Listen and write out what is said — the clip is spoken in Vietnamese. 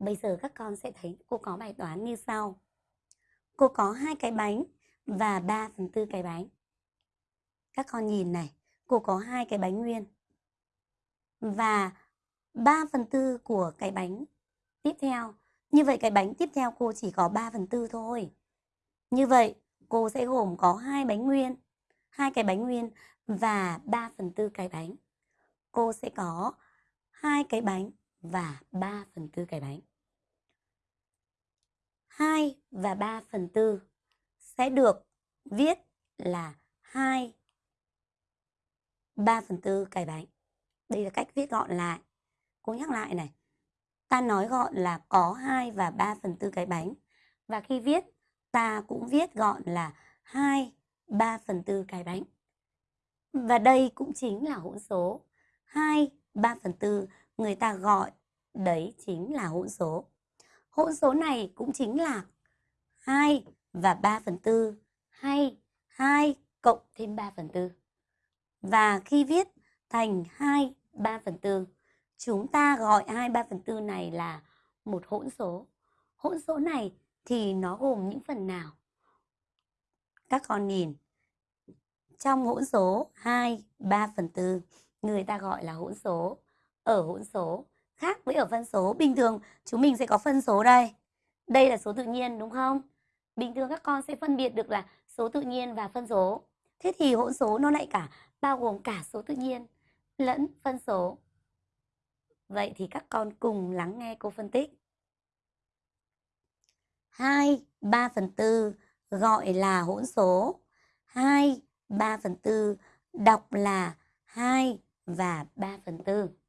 Bây giờ các con sẽ thấy cô có bài toán như sau. Cô có hai cái bánh và 3 phần tư cái bánh. Các con nhìn này, cô có hai cái bánh nguyên. Và 3 phần tư của cái bánh tiếp theo. Như vậy cái bánh tiếp theo cô chỉ có 3 phần tư thôi. Như vậy cô sẽ gồm có hai bánh nguyên, hai cái bánh nguyên và 3 phần tư cái bánh. Cô sẽ có hai cái bánh và 3 phần tư cái bánh. 2 và 3 phần 4 sẽ được viết là 2 3 phần tư cái bánh. Đây là cách viết gọn lại. Cô nhắc lại này. Ta nói gọn là có 2 và 3 phần 4 cái bánh. Và khi viết, ta cũng viết gọn là 2, 3 phần 4 cái bánh. Và đây cũng chính là hỗn số. 2, 3 phần 4 người ta gọi đấy chính là hỗn số. Hỗn số này cũng chính là 2 và 3 phần 4 hay 2 cộng thêm 3 phần 4. Và khi viết thành 2, 3 phần 4, chúng ta gọi 2, 3 phần 4 này là một hỗn số. Hỗn số này thì nó gồm những phần nào? Các con nhìn, trong hỗn số 2, 3 phần 4, người ta gọi là hỗn số. Ở hỗn số khác với ở phân số, bình thường chúng mình sẽ có phân số đây. Đây là số tự nhiên đúng không? Bình thường các con sẽ phân biệt được là số tự nhiên và phân số. Thế thì hỗn số nó lại cả bao gồm cả số tự nhiên lẫn phân số. Vậy thì các con cùng lắng nghe cô phân tích. 2, 3 phần 4 gọi là hỗn số. 2, 3 phần 4 đọc là 2 và 3 phần 4.